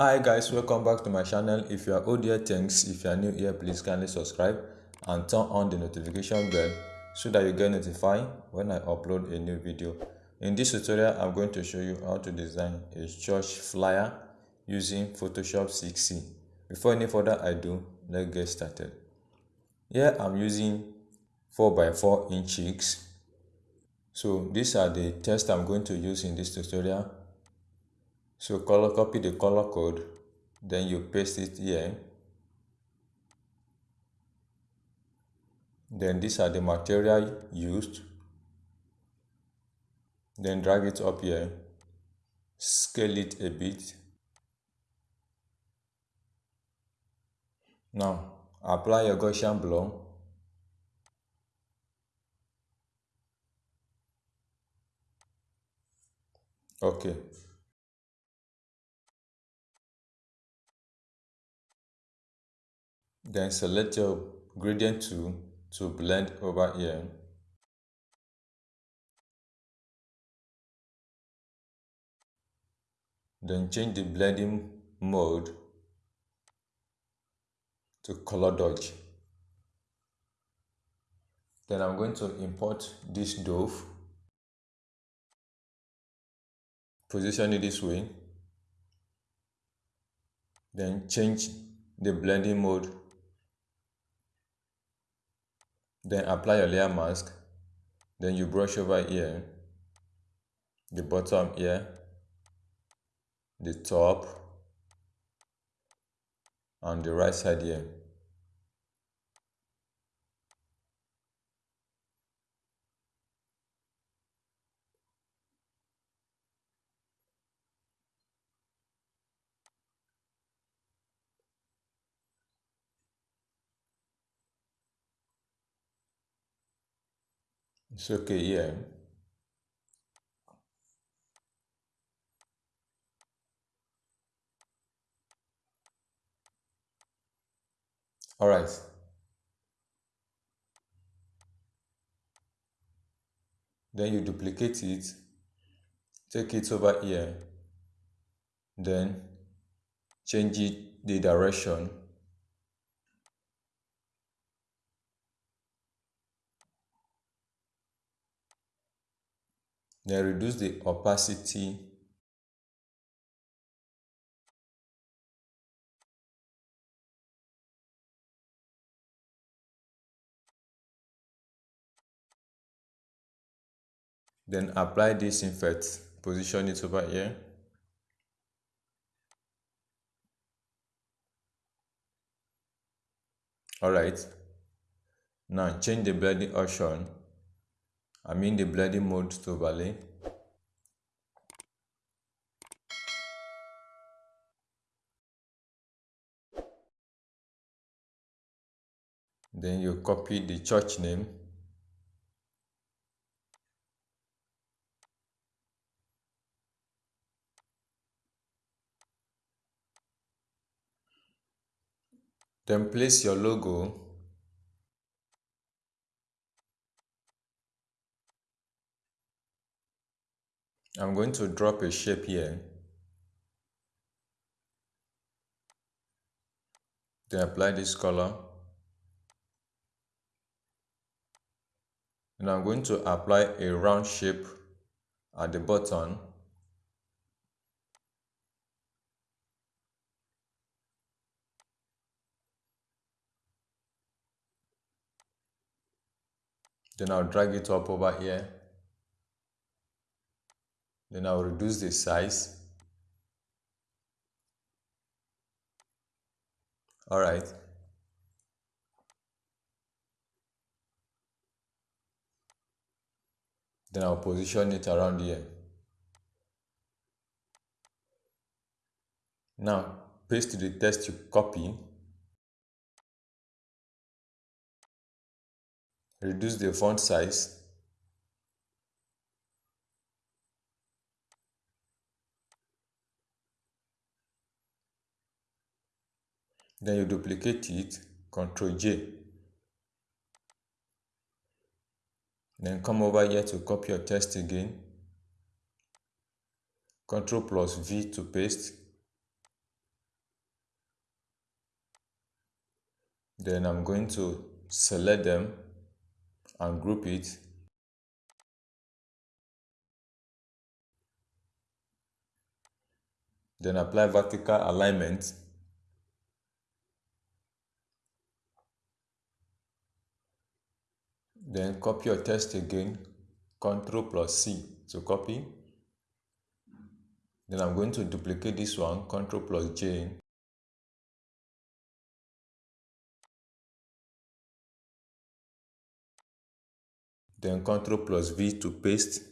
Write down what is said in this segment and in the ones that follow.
hi guys welcome back to my channel. If you are old here thanks. If you are new here please kindly subscribe and turn on the notification bell so that you get notified when i upload a new video. In this tutorial i'm going to show you how to design a church flyer using photoshop 6c before any further ado let's get started. Here i'm using 4 by 4 inches so these are the text i'm going to use in this tutorial so color copy the color code then you paste it here. Then these are the material used. Then drag it up here. Scale it a bit. Now apply your Gaussian blur okay Then select your gradient tool to blend over here. Then change the blending mode to color dodge. Then I'm going to import this dove, position it this way, then change the blending mode then apply your layer mask. Then you brush over here. The bottom here. The top. And the right side here It's okay, yeah. All right. Then you duplicate it, take it over here, then change it the direction then reduce the opacity. Then apply this effect position it over here. All right. Now change the blending option I mean the blending mode to overlay. Then you copy the church name. Then place your logo I'm going to drop a shape here. Then apply this color. And I'm going to apply a round shape at the bottom. Then I'll drag it up over here then I'll reduce the size. All right. Then I'll position it around here. Now paste the text you copy. Reduce the font size Then you duplicate it, Control J. Then come over here to copy your text again. Control plus V to paste. Then I'm going to select them and group it. Then apply vertical alignment then copy your text again. Ctrl plus c to copy. Then i'm going to duplicate this one. Ctrl plus j. Then ctrl plus v to paste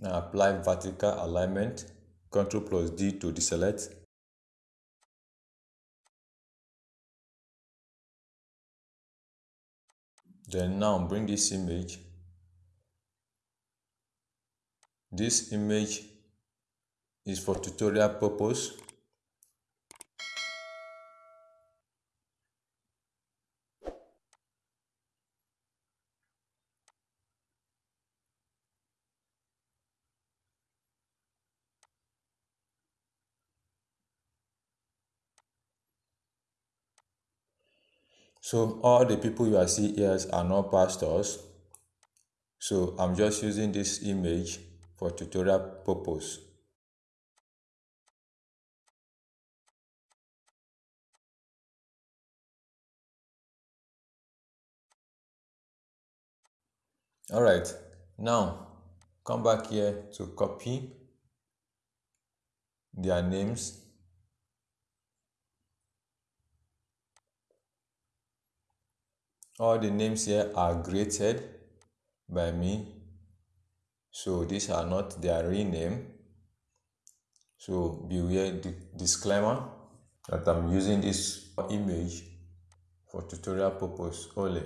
Now apply vertical alignment, Ctrl plus D to deselect. Then now bring this image. This image is for tutorial purpose. So all the people you are seeing here are not pastors. So I'm just using this image for tutorial purpose. Alright, now come back here to copy their names all the names here are graded by me. So these are not their real name. So beware the disclaimer that i'm using this image for tutorial purpose only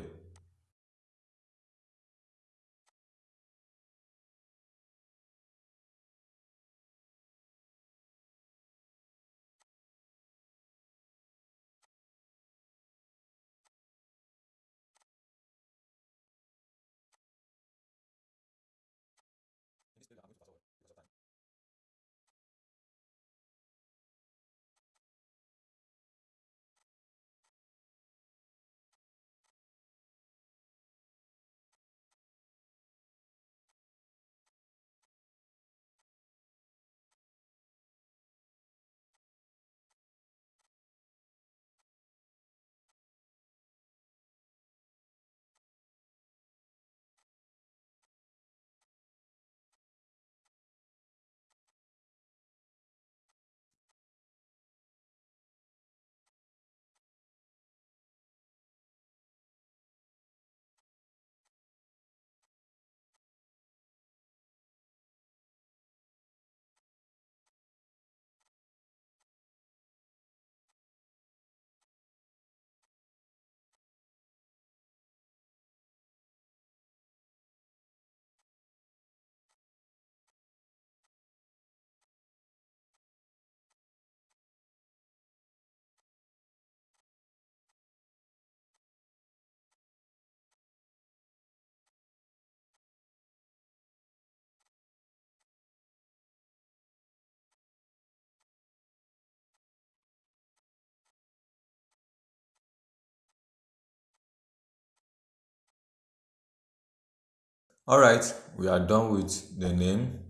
all right we are done with the name.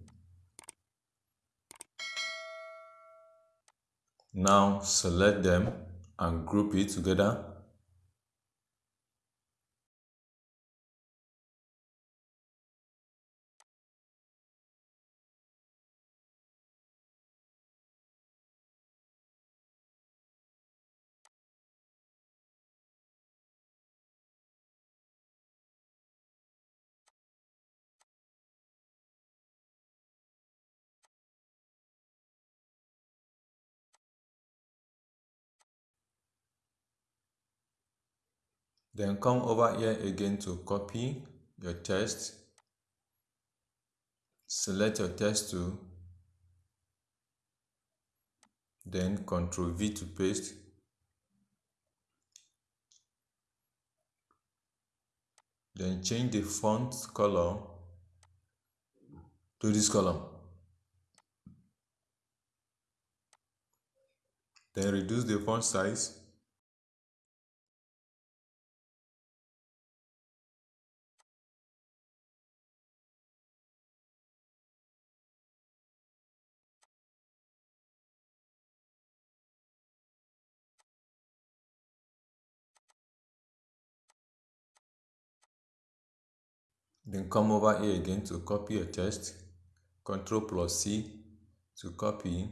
Now select them and group it together Then come over here again to copy your text. Select your text tool. Then Ctrl V to paste. then change the font color to this column then reduce the font size Then come over here again to copy a text. Ctrl plus C to copy.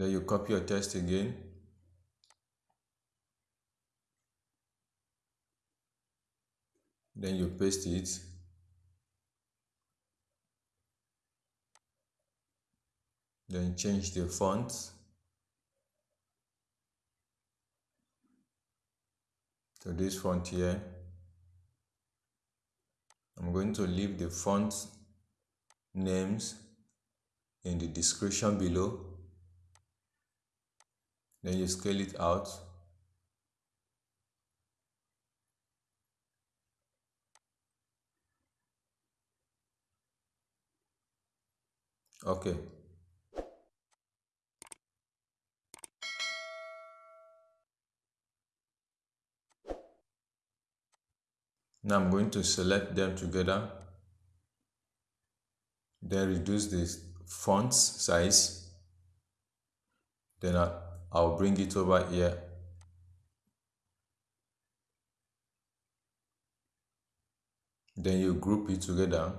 Then you copy your text again. Then you paste it. Then change the font. To this font here. I'm going to leave the font names in the description below then you scale it out. Okay. Now I'm going to select them together. Then reduce the font size. Then I I'll bring it over here. Then you group it together.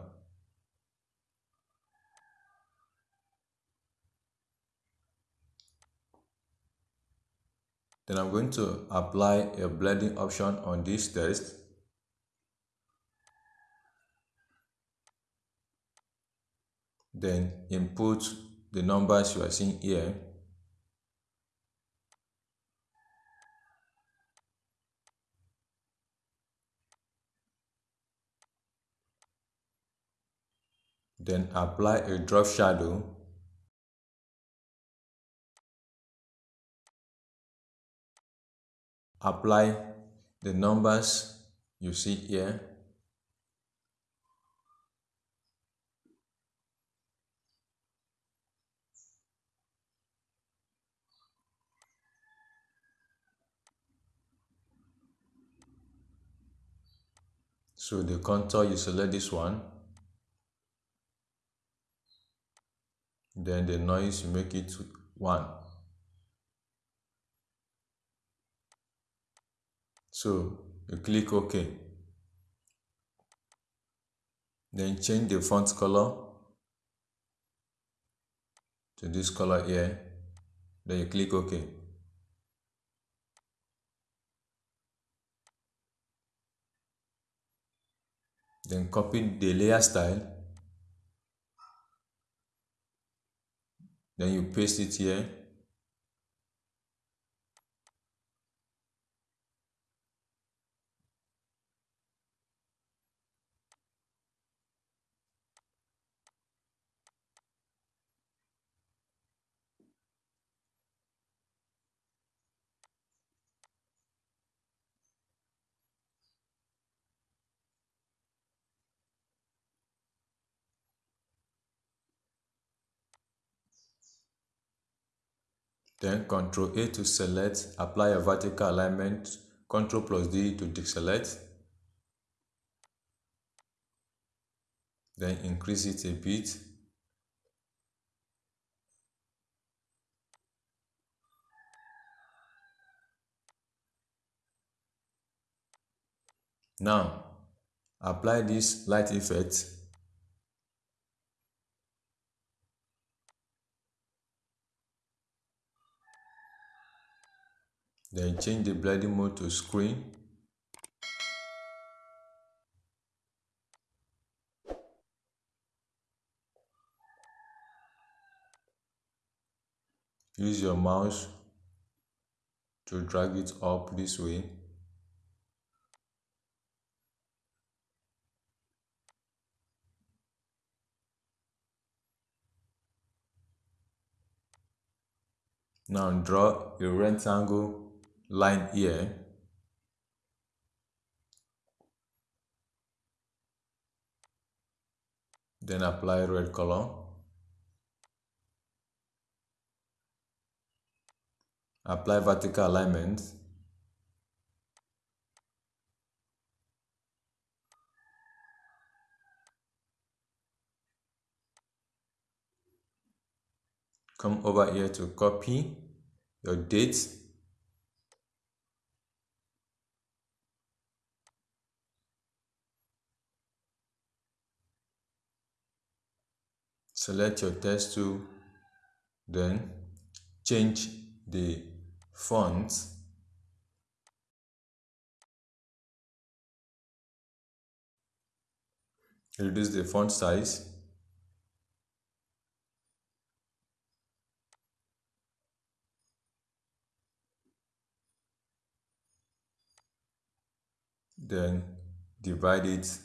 Then I'm going to apply a blending option on this text then input the numbers you are seeing here Then apply a drop shadow apply the numbers you see here. So the contour you select this one then the noise you make it 1 so you click ok. Then change the font color to this color here. Then you click ok. Then copy the layer style then you paste it here Then Ctrl A to select, apply a vertical alignment, Ctrl plus D to deselect. Then increase it a bit. Now, apply this light effect then change the blending mode to screen. Use your mouse to drag it up this way. Now draw a rectangle line here. Then apply red color. Apply vertical alignment. Come over here to copy your date select your text tool then change the font. Reduce the font size. Then divide it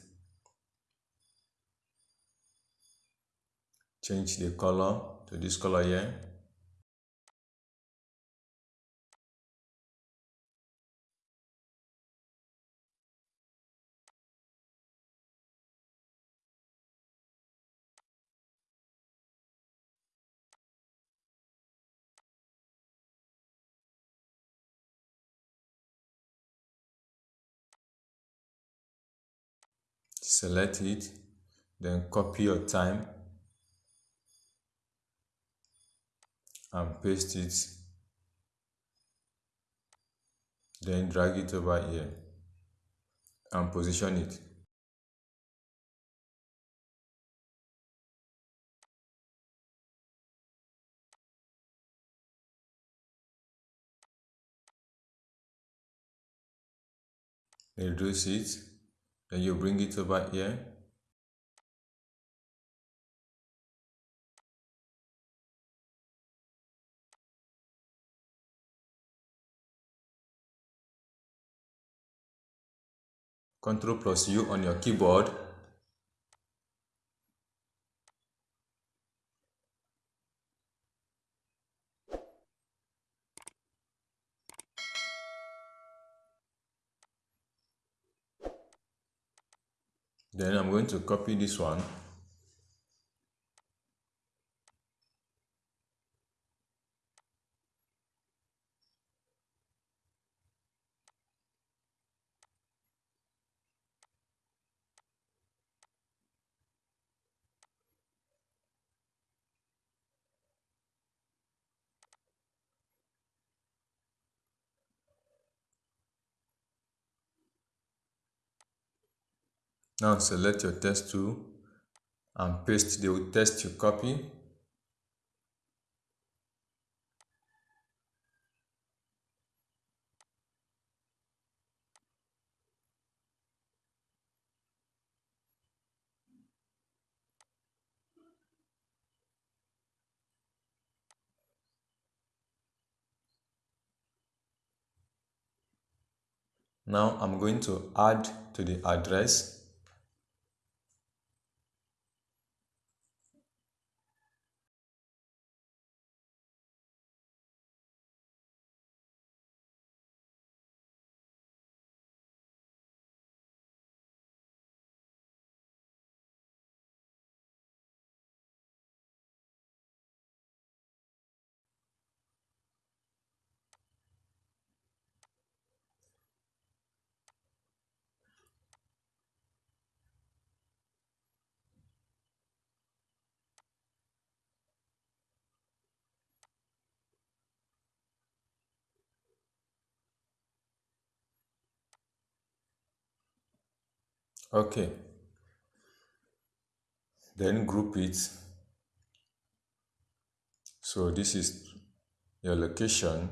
change the color to this color here. Select it then copy your time and paste it. Then drag it over here and position it. Reduce it. Then you bring it over here Ctrl plus U on your keyboard. Then I'm going to copy this one Now select your test tool and paste the test you copy. Now I'm going to add to the address okay then group it so this is your location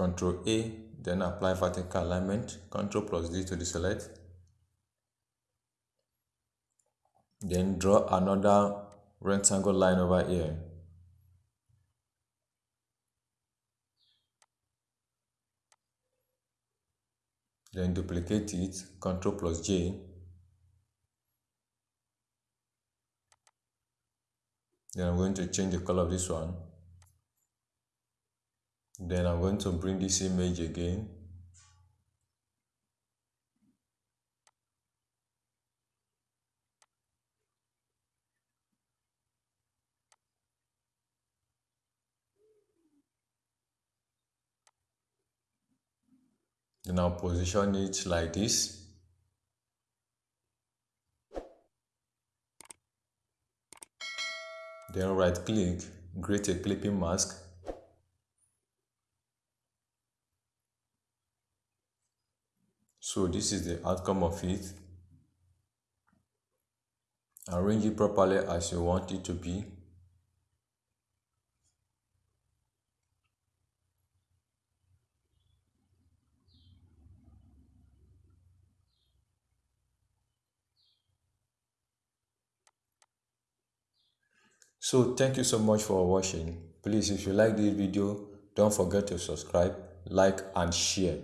control A, then apply vertical alignment, control plus D to deselect. Then draw another rectangle line over here. Then duplicate it, Ctrl plus J. Then I'm going to change the color of this one then I'm going to bring this image again I'll position it like this. Then right click create a clipping mask. So this is the outcome of it. Arrange it properly as you want it to be so thank you so much for watching. Please if you like this video don't forget to subscribe like and share